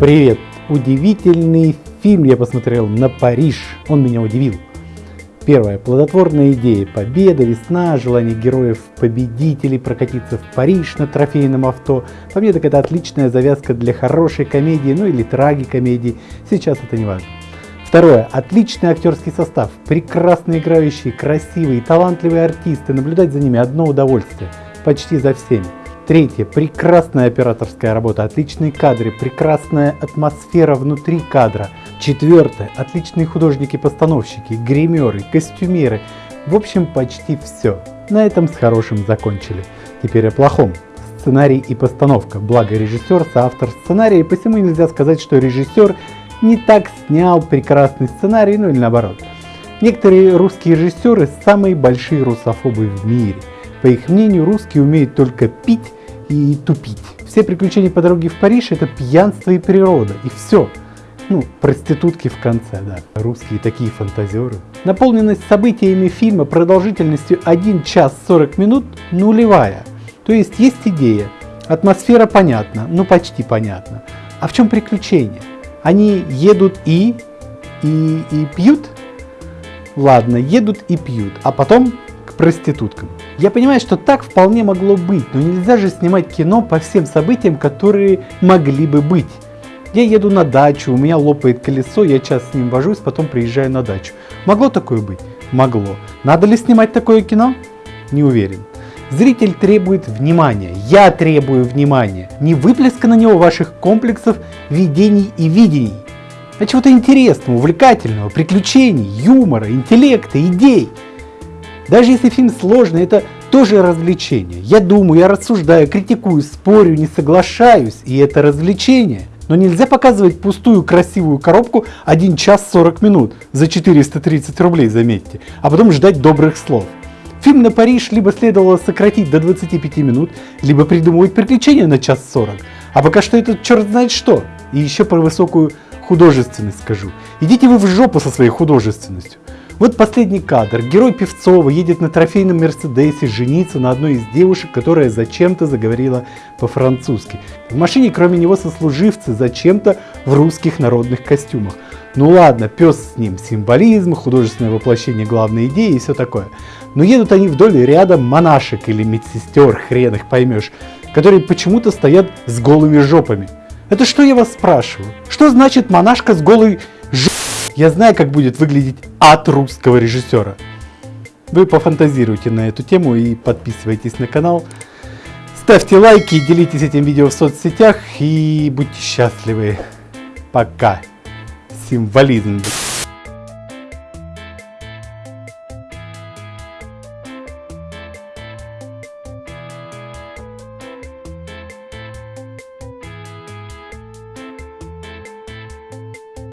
Привет! Удивительный фильм я посмотрел на Париж. Он меня удивил. Первая плодотворная идея – победа, весна, желание героев победителей прокатиться в Париж на трофейном авто. По это отличная завязка для хорошей комедии, ну или трагикомедии, сейчас это не важно. Второе. Отличный актерский состав, прекрасно играющие, красивые, талантливые артисты, наблюдать за ними одно удовольствие, почти за всеми. Третье. Прекрасная операторская работа, отличные кадры, прекрасная атмосфера внутри кадра. Четвертое. Отличные художники-постановщики, гримеры, костюмеры. В общем, почти все. На этом с хорошим закончили. Теперь о плохом. Сценарий и постановка. Благо режиссер, соавтор сценария, и посему нельзя сказать, что режиссер не так снял прекрасный сценарий, ну или наоборот. Некоторые русские режиссеры самые большие русофобы в мире. По их мнению, русские умеют только пить и тупить. Все приключения по дороге в Париж это пьянство и природа, и все. Ну, проститутки в конце, да. Русские такие фантазеры. Наполненность событиями фильма продолжительностью 1 час 40 минут нулевая. То есть есть идея, атмосфера понятна, ну почти понятна. А в чем приключение? Они едут и, и, и пьют? Ладно, едут и пьют, а потом к проституткам. Я понимаю, что так вполне могло быть, но нельзя же снимать кино по всем событиям, которые могли бы быть. Я еду на дачу, у меня лопает колесо, я час с ним вожусь, потом приезжаю на дачу. Могло такое быть? Могло. Надо ли снимать такое кино? Не уверен. Зритель требует внимания, я требую внимания, не выплеска на него ваших комплексов, видений и видений, а чего-то интересного, увлекательного, приключений, юмора, интеллекта, идей. Даже если фильм сложный, это тоже развлечение. Я думаю, я рассуждаю, критикую, спорю, не соглашаюсь, и это развлечение. Но нельзя показывать пустую красивую коробку 1 час 40 минут за 430 рублей, заметьте, а потом ждать добрых слов. Фильм на Париж либо следовало сократить до 25 минут, либо придумывать приключения на час 40. А пока что это черт знает что. И еще про высокую художественность скажу. Идите вы в жопу со своей художественностью. Вот последний кадр. Герой Певцова едет на трофейном Мерседесе жениться на одной из девушек, которая зачем-то заговорила по-французски. В машине кроме него сослуживцы зачем-то в русских народных костюмах. Ну ладно, пес с ним, символизм, художественное воплощение главной идеи и все такое. Но едут они вдоль ряда монашек или медсестер, хрен их поймешь, которые почему-то стоят с голыми жопами. Это что я вас спрашиваю? Что значит монашка с голой жопой? Я знаю, как будет выглядеть от русского режиссера. Вы пофантазируйте на эту тему и подписывайтесь на канал. Ставьте лайки, делитесь этим видео в соцсетях и будьте счастливы. Пока. Символизм.